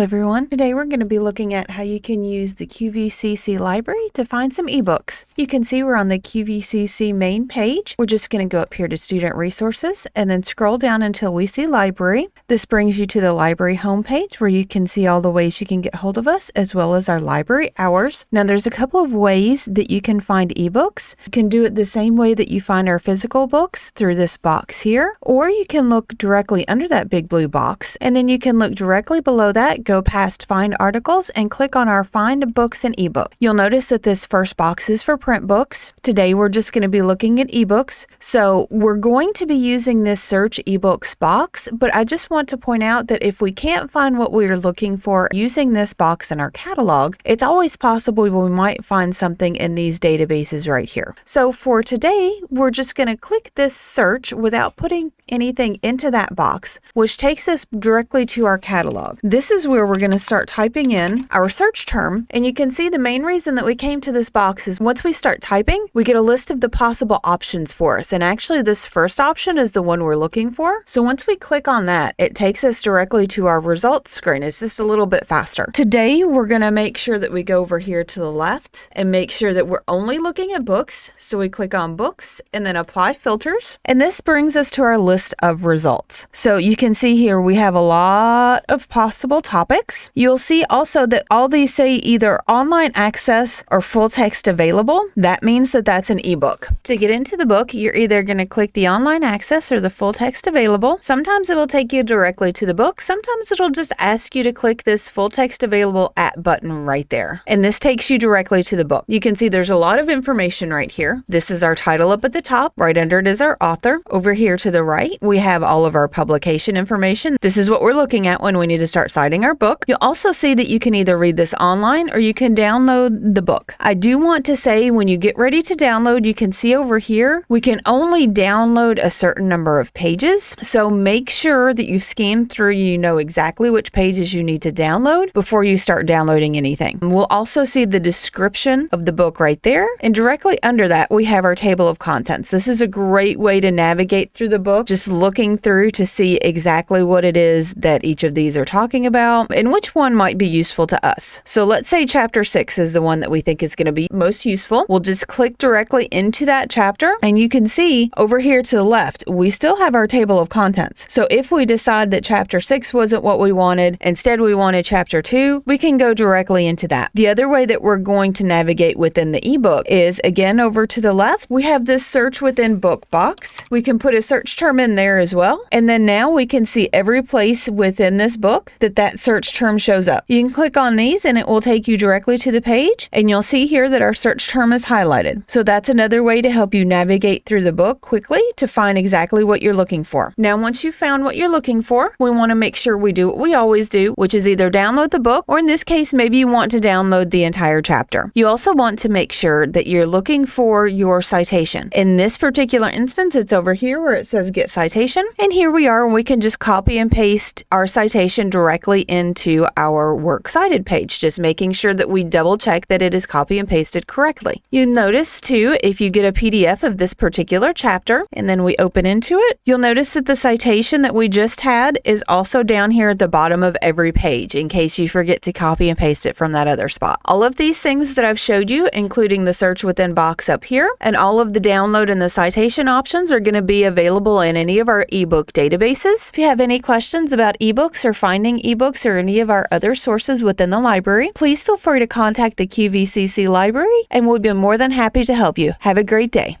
everyone. Today we're going to be looking at how you can use the QVCC library to find some ebooks. You can see we're on the QVCC main page. We're just going to go up here to student resources and then scroll down until we see library. This brings you to the library homepage where you can see all the ways you can get hold of us as well as our library hours. Now there's a couple of ways that you can find ebooks. You can do it the same way that you find our physical books through this box here, or you can look directly under that big blue box and then you can look directly below that go past Find Articles and click on our Find Books and eBook. You'll notice that this first box is for print books. Today we're just going to be looking at ebooks. So we're going to be using this search ebooks box, but I just want to point out that if we can't find what we're looking for using this box in our catalog, it's always possible we might find something in these databases right here. So for today, we're just going to click this search without putting anything into that box, which takes us directly to our catalog. This is where where we're going to start typing in our search term. And you can see the main reason that we came to this box is once we start typing, we get a list of the possible options for us. And actually this first option is the one we're looking for. So once we click on that, it takes us directly to our results screen. It's just a little bit faster. Today, we're going to make sure that we go over here to the left and make sure that we're only looking at books. So we click on books and then apply filters. And this brings us to our list of results. So you can see here we have a lot of possible topics topics. You'll see also that all these say either online access or full text available. That means that that's an ebook. To get into the book, you're either going to click the online access or the full text available. Sometimes it'll take you directly to the book. Sometimes it'll just ask you to click this full text available at button right there. And this takes you directly to the book. You can see there's a lot of information right here. This is our title up at the top. Right under it is our author. Over here to the right, we have all of our publication information. This is what we're looking at when we need to start citing our book. You'll also see that you can either read this online or you can download the book. I do want to say when you get ready to download, you can see over here, we can only download a certain number of pages. So make sure that you scan through, you know exactly which pages you need to download before you start downloading anything. We'll also see the description of the book right there. And directly under that, we have our table of contents. This is a great way to navigate through the book, just looking through to see exactly what it is that each of these are talking about and which one might be useful to us. So let's say chapter six is the one that we think is going to be most useful. We'll just click directly into that chapter and you can see over here to the left, we still have our table of contents. So if we decide that chapter six wasn't what we wanted, instead we wanted chapter two, we can go directly into that. The other way that we're going to navigate within the ebook is again over to the left, we have this search within book box. We can put a search term in there as well. And then now we can see every place within this book that that search search term shows up. You can click on these and it will take you directly to the page and you'll see here that our search term is highlighted. So that's another way to help you navigate through the book quickly to find exactly what you're looking for. Now, once you've found what you're looking for, we want to make sure we do what we always do, which is either download the book or in this case, maybe you want to download the entire chapter. You also want to make sure that you're looking for your citation. In this particular instance, it's over here where it says get citation. And here we are, and we can just copy and paste our citation directly in into our Works Cited page, just making sure that we double check that it is copy and pasted correctly. You notice too, if you get a PDF of this particular chapter and then we open into it, you'll notice that the citation that we just had is also down here at the bottom of every page in case you forget to copy and paste it from that other spot. All of these things that I've showed you, including the search within box up here, and all of the download and the citation options are going to be available in any of our ebook databases. If you have any questions about ebooks or finding ebooks or any of our other sources within the library, please feel free to contact the QVCC library and we'll be more than happy to help you. Have a great day.